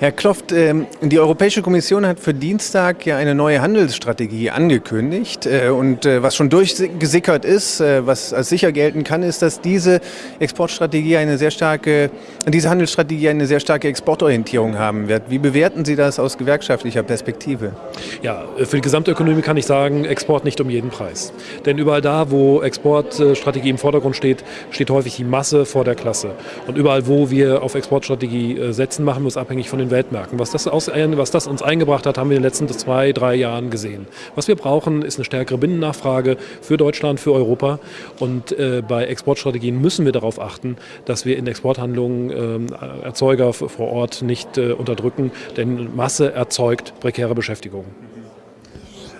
Herr Kloft, ähm, die Europäische Kommission hat für Dienstag ja eine neue Handelsstrategie angekündigt. Äh, und äh, was schon durchgesickert ist, äh, was als sicher gelten kann, ist, dass diese Exportstrategie eine sehr starke, diese Handelsstrategie eine sehr starke Exportorientierung haben wird. Wie bewerten Sie das aus gewerkschaftlicher Perspektive? Ja, für die Gesamtökonomie kann ich sagen, Export nicht um jeden Preis. Denn überall da, wo Exportstrategie im Vordergrund steht, steht häufig die Masse vor der Klasse. Und überall, wo wir auf Exportstrategie setzen, machen wir es abhängig von den Weltmärkten. Was das, aus, was das uns eingebracht hat, haben wir in den letzten zwei, drei Jahren gesehen. Was wir brauchen, ist eine stärkere Binnennachfrage für Deutschland, für Europa. Und äh, bei Exportstrategien müssen wir darauf achten, dass wir in Exporthandlungen äh, Erzeuger vor Ort nicht äh, unterdrücken, denn Masse erzeugt prekäre Beschäftigung.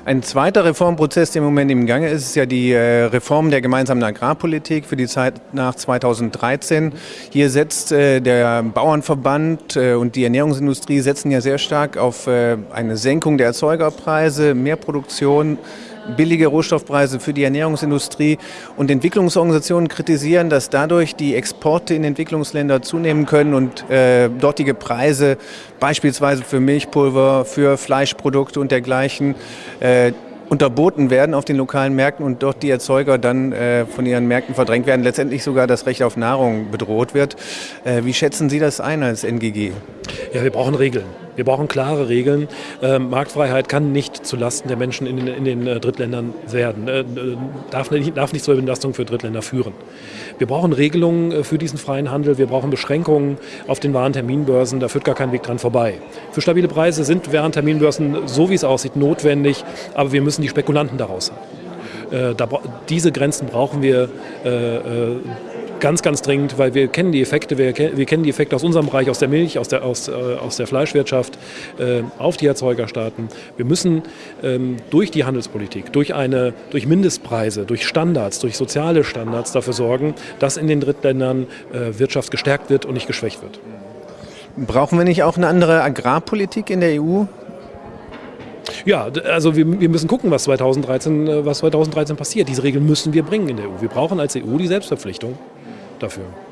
Ein zweiter Reformprozess, der im Moment im Gange ist, ist ja die äh, Reform der gemeinsamen Agrarpolitik für die Zeit nach 2013. Hier setzt äh, der Bauernverband äh, und die Ernährungsindustrie setzen ja sehr stark auf eine Senkung der Erzeugerpreise, mehr Produktion, billige Rohstoffpreise für die Ernährungsindustrie und Entwicklungsorganisationen kritisieren, dass dadurch die Exporte in Entwicklungsländer zunehmen können und äh, dortige Preise beispielsweise für Milchpulver, für Fleischprodukte und dergleichen äh, unterboten werden auf den lokalen Märkten und dort die Erzeuger dann äh, von ihren Märkten verdrängt werden, letztendlich sogar das Recht auf Nahrung bedroht wird. Äh, wie schätzen Sie das ein als NGG? Ja, wir brauchen Regeln. Wir brauchen klare Regeln. Ähm, Marktfreiheit kann nicht zulasten der Menschen in den, in den äh, Drittländern werden, äh, darf, nicht, darf nicht zur Belastung für Drittländer führen. Wir brauchen Regelungen äh, für diesen freien Handel, wir brauchen Beschränkungen auf den Warenterminbörsen, da führt gar kein Weg dran vorbei. Für stabile Preise sind Warenterminbörsen, so wie es aussieht, notwendig, aber wir müssen die Spekulanten daraus halten. Äh, da, diese Grenzen brauchen wir äh, äh ganz, ganz dringend, weil wir kennen die Effekte, wir, wir kennen die Effekte aus unserem Bereich, aus der Milch, aus der, aus, äh, aus der Fleischwirtschaft äh, auf die Erzeugerstaaten. Wir müssen ähm, durch die Handelspolitik, durch, eine, durch Mindestpreise, durch Standards, durch soziale Standards dafür sorgen, dass in den Drittländern äh, Wirtschaft gestärkt wird und nicht geschwächt wird. Brauchen wir nicht auch eine andere Agrarpolitik in der EU? Ja, also wir, wir, müssen gucken, was 2013, äh, was 2013 passiert. Diese Regeln müssen wir bringen in der EU. Wir brauchen als EU die Selbstverpflichtung dafür.